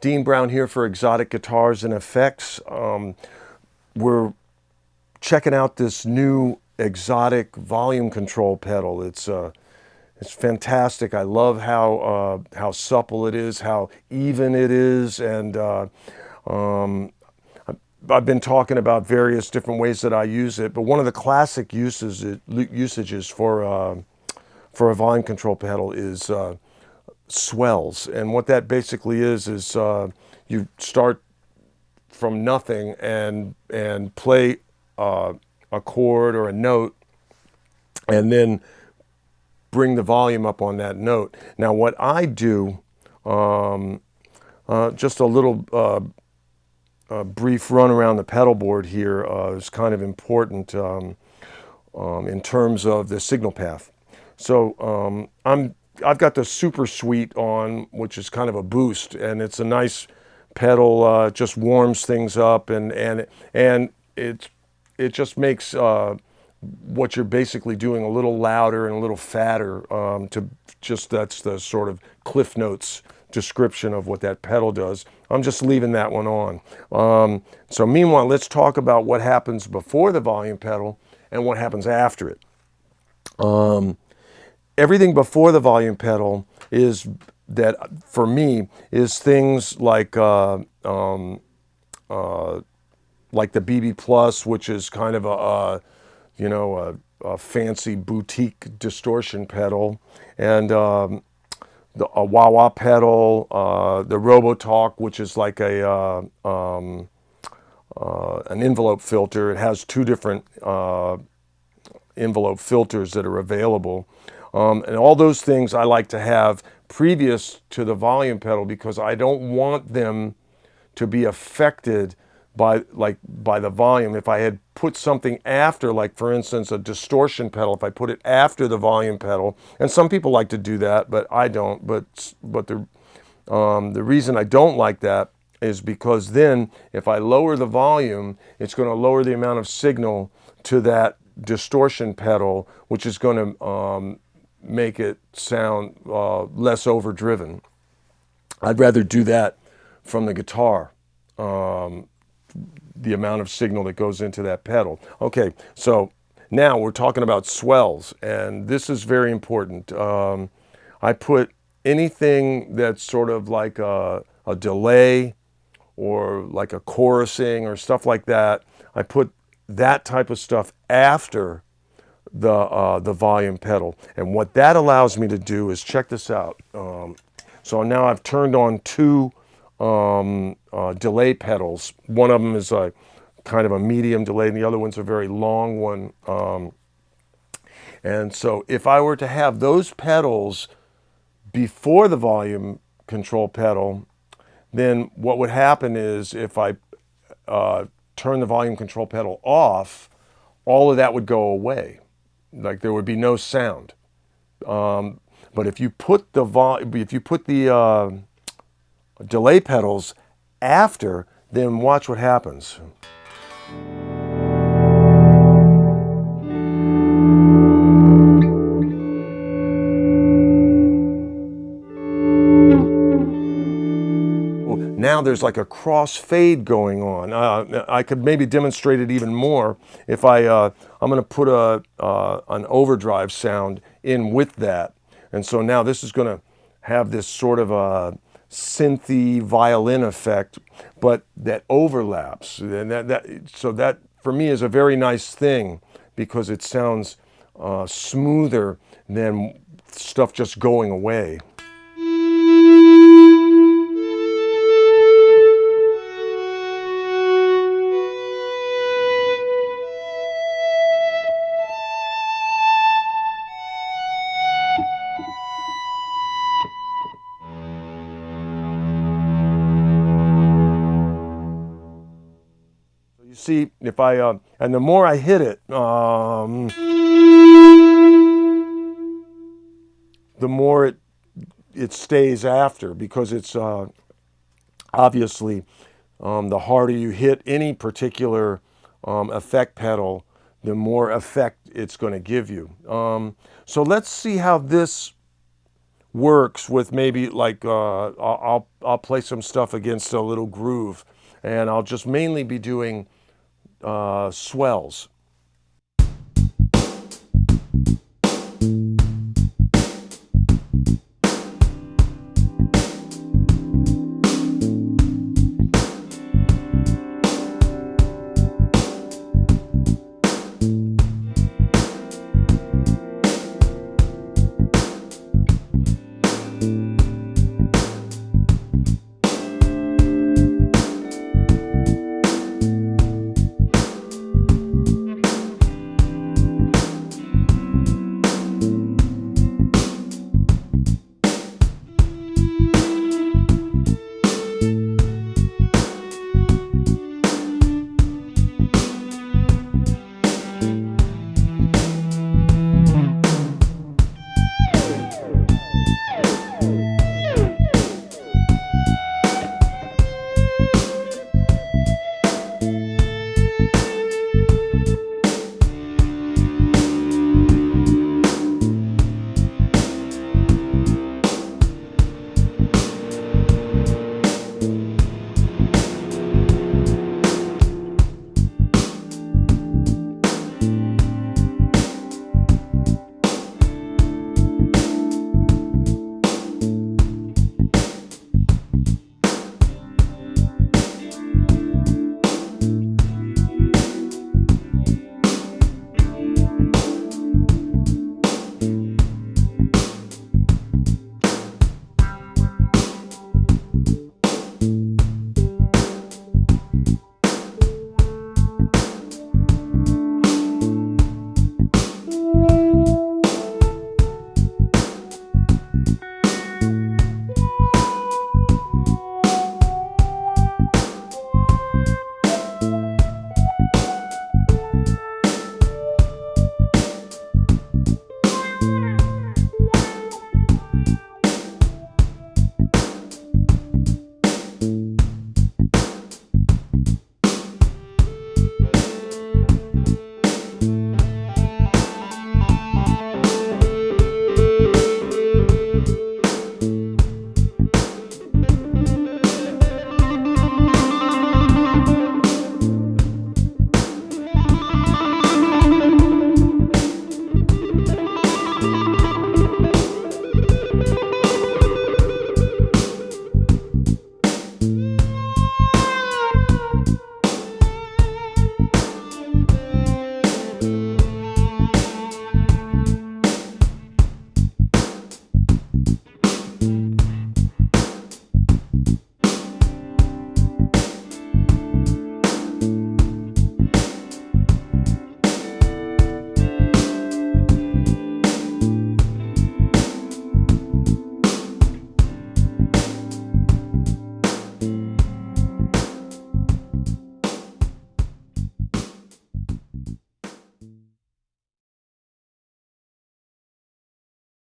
Dean Brown here for Xotic Guitars and Effects. Um, we're checking out this new Xotic volume control pedal. It's uh, it's fantastic. I love how uh, how supple it is, how even it is, and uh, um, I've been talking about various different ways that I use it. But one of the classic uses usages for uh, for a volume control pedal is uh, swells. And what that basically is, is uh, you start from nothing and, and play uh, a chord or a note and then bring the volume up on that note. Now what I do, um, uh, just a little uh, a brief run around the pedal board here uh, is kind of important um, um, in terms of the signal path. So um, I'm I've got the Super Sweet on, which is kind of a boost, and it's a nice pedal. Uh, just warms things up, and and and it it just makes uh, what you're basically doing a little louder and a little fatter. Um, to just that's the sort of Cliff Notes description of what that pedal does. I'm just leaving that one on. Um, so meanwhile, let's talk about what happens before the volume pedal and what happens after it. Um, everything before the volume pedal is that for me is things like uh, um, uh, like the BB Plus, which is kind of a, a you know a, a, fancy boutique distortion pedal, and um, the, a wah wah pedal, uh, the RoboTalk, which is like a uh, um, uh, an envelope filter. It has two different uh, envelope filters that are available. Um, and all those things I like to have previous to the volume pedal because I don't want them to be affected by like by the volume. If I had put something after, like for instance, a distortion pedal, if I put it after the volume pedal, and some people like to do that, but I don't. But but the um, the reason I don't like that is because then if I lower the volume, it's going to lower the amount of signal to that distortion pedal, which is going to um, make it sound uh, less overdriven. I'd rather do that from the guitar, um, the amount of signal that goes into that pedal. Okay, so now we're talking about swells, and this is very important. Um, I put anything that's sort of like a, a delay or like a chorusing or stuff like that, I put that type of stuff after the, uh, the volume pedal. And what that allows me to do is, check this out. Um, so now I've turned on two um, uh, delay pedals. One of them is a kind of a medium delay and the other one's a very long one. Um, and so if I were to have those pedals before the volume control pedal, then what would happen is if I uh, turn the volume control pedal off, all of that would go away like there would be no sound. Um, but if you put the if you put the uh, delay pedals after, then watch what happens. Now there's like a crossfade going on. Uh, I could maybe demonstrate it even more if I, uh, I'm going to put a, uh, an overdrive sound in with that. And so now this is going to have this sort of a synthy violin effect, but that overlaps. And that, that, so that for me is a very nice thing because it sounds uh, smoother than stuff just going away. See if I, uh, and the more I hit it, um, the more it, it stays after because it's uh, obviously um, the harder you hit any particular um, effect pedal, the more effect it's going to give you. Um, so let's see how this works with maybe like uh, I'll I'll play some stuff against a little groove, and I'll just mainly be doing uh, swells